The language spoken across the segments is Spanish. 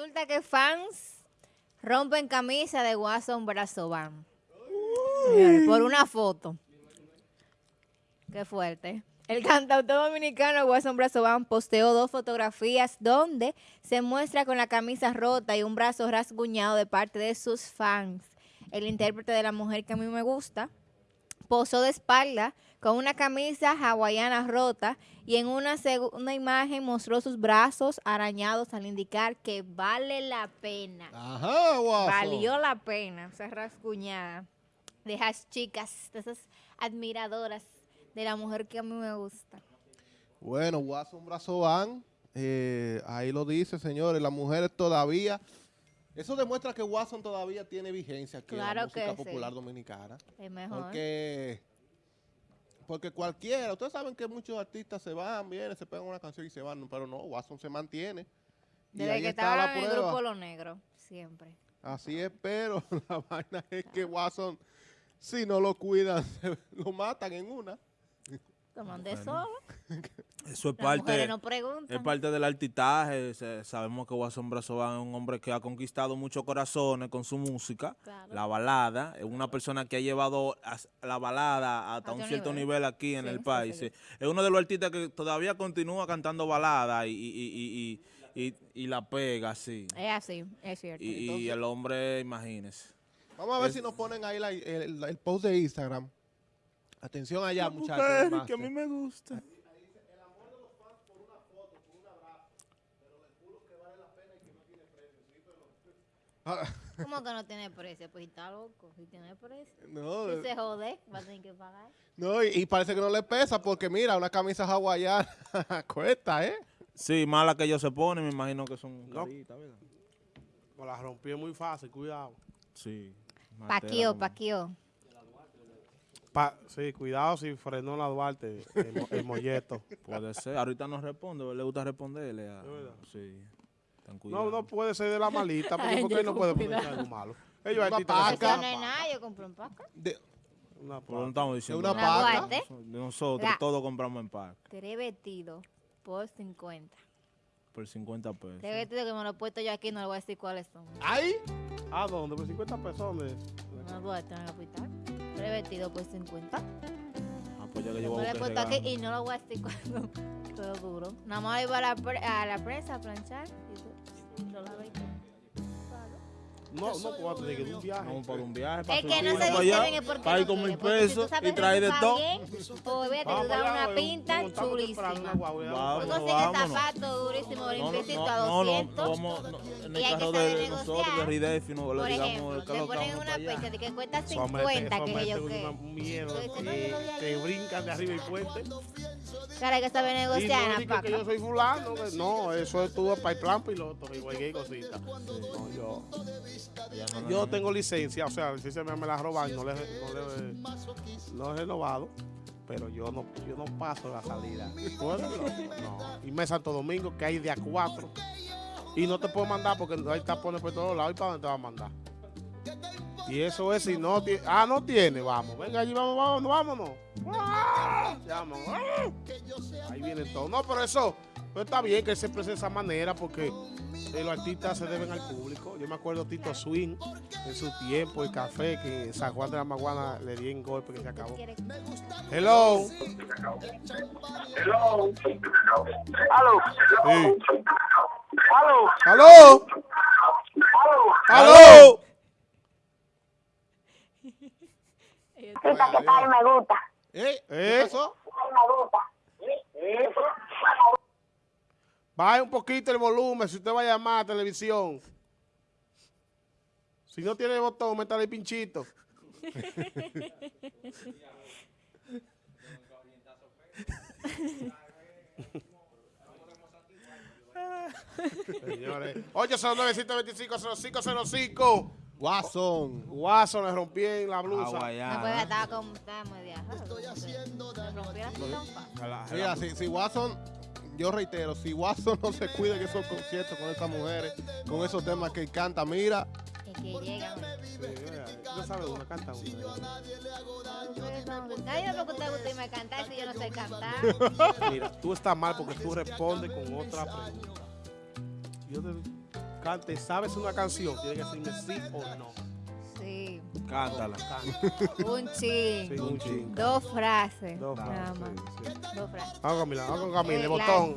Resulta que fans rompen camisa de Watson Brazoban. Por una foto. Qué fuerte. El cantautor dominicano Watson Brazoban posteó dos fotografías donde se muestra con la camisa rota y un brazo rasguñado de parte de sus fans. El intérprete de la mujer que a mí me gusta posó de espalda con una camisa hawaiana rota y en una segunda imagen mostró sus brazos arañados al indicar que vale la pena. Ajá, guapo. Valió la pena esa rasguñada de esas chicas, de esas admiradoras de la mujer que a mí me gusta. Bueno, Watson Brazo van, eh, ahí lo dice, señores, las mujeres todavía... Eso demuestra que Watson todavía tiene vigencia aquí Claro en la música que sí. popular dominicana. Es mejor. Porque, porque cualquiera, ustedes saben que muchos artistas se van, vienen, se pegan una canción y se van, pero no, Watson se mantiene. Y Desde ahí que está estaba la en el grupo Lo Negro, siempre. Así es, pero la vaina es que Watson, si no lo cuidan, lo matan en una. Toman de Bueno. solo. Eso es Las parte, no es parte del artitaje. sabemos que Watson Brazoban es un hombre que ha conquistado muchos corazones con su música. Claro. La balada. Es una persona que ha llevado a- la balada hasta A un cierto nivel. nivel, aquí en Sí, el país. sí. Es uno de los artistas que todavía continúa cantando balada y, y, y, y, y- y la pega, sí. Es así, es cierto. Y, Entonces- el hombre, imagínese. Vamos a ver Es- si nos ponen ahí la- el, el post de Instagram. Atención allá, muchachos. Que a mí me gusta. ¿Cómo que no tiene precio? Pues está loco. Si tiene precio. no, Si se jode, va a tener que pagar. no, y, y parece que no le pesa porque mira, una camisa hawaiana cuesta, ¿eh? Sí, mala que ellos se ponen, me imagino que son No. caritas, ¿verdad? Me la rompí muy fácil, cuidado. Sí. Paquio, paquio. Pa- sí, cuidado si frenó la Duarte, el, el molleto. Puede ser. Ahorita no responde, le gusta responderle. A, sí. No, no puede ser de la malita, porque Ay, ¿por qué yo no puede poner algo malo? Ellos Una paca. que no nada, yo compré un paca. De- Una Pero no paca. estamos diciendo una nada. paca. De nosotros, La- todos compramos en pack Tres vestidos por 50. por 50 pesos. Tres vestidos que me lo he puesto yo aquí, no le voy a decir cuáles son. ¡Ay! ¿A dónde? Por 50 pesos. ¿dónde? No Duarte en el hospital. Tres vestidos por 50. Ah, pues ya que yo Me voy lo a he buscar puesto aquí y no lo voy a decir cuándo. Todo duro. Nada más iba a la, pre- a la prensa a planchar y tú No, no puedo tener que ir un viaje. Vamos para un viaje. Para Es que no se dice porque para ir no con mil porque si tú pesos y traer de todo. Pues vete, tú das una pinta chulísima. Tú vamos. Vámonos, consigues vámonos. zapatos durísimos, No, no, limpiecito no, a no, no, 200. no vamos no, en Y el hay que carro saber de nosotros, de negociar. Ridefi, no le Por digamos ejemplo, que te lo ponen una fecha de que cuesta Eso mete- 50, eso que yo qué. no, no te brincan de arriba y puente. Claro, hay que saber Y negociar la que yo soy fulano. que- No, eso estuvo para el plan piloto y cualquier cosita. No, yo, yo tengo licencia, o sea, la licencia me, me la roban, no le, no le no he renovado, pero yo no, yo no paso la salida. ¿Tú eres loco? No. Y me Santo Domingo, que hay de a cuatro. Y no te puedo mandar porque hay tapones por todos lados. ¿Y para dónde te va a mandar? Y eso es si no tiene. Ah, no tiene. Vamos, venga allí, vamos, vamos, vámonos. ¡Ah! Llama, ¡ah! Ahí viene todo. No, pero eso, pero está bien que se exprese de esa manera porque eh, los artistas se deben al público. Yo me acuerdo Tito Swing en su tiempo, el café, que en San Juan de la Maguana le di en golpe que se acabó. Hello. Hello. Sí. Aló. ¡Aló! ¡Aló! Esta que tal me gusta. ¿Eh? ¿Qué ¿Eh? pasó? Me gusta. Baje un poquito el volumen si usted va a llamar a televisión. Si no tiene botón, métale el pinchito. Señores, 809-125-0505. Watson. Guaso le rompí en la blusa. No puede Hawaiana. estar como está muy viajado. Estoy haciendo de Mira, si, si Watson, yo reitero, si Watson no se cuida en esos conciertos con esas mujeres, con esos temas que él canta, mira, Es que llegan. Tú sabes una, canta una. Nadie me pregunta usted me cantar si yo no sé cantar. Mira, tú estás mal porque tú respondes con otra pregunta. Yo te- cante, sabes una canción, tiene que decirme sí o no. Sí. Cántala. Cante. Un chin. Sí, un chin. Dos frases. Dos Nada frases, más. sí, sí. Dos frases. Vamos Camila, vamos con Camila, Eh, de la- botón.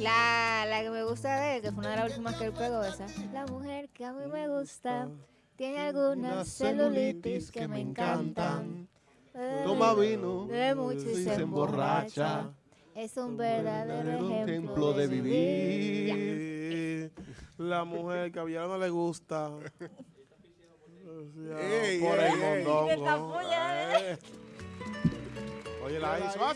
La, la que me gusta de él, que fue una de las últimas que él pegó, esa. La mujer que a mí me gusta tiene algunas Unas celulitis que me encantan. Eh, Toma vino Bebe mucho y se se emborracha. Es un verdadero verdadero ejemplo, ejemplo de vivir. Sí, La mujer que a Villar no le gusta. Ey, por ey, el mondongo. Puya, Eh. Oye, la hizo. Ah,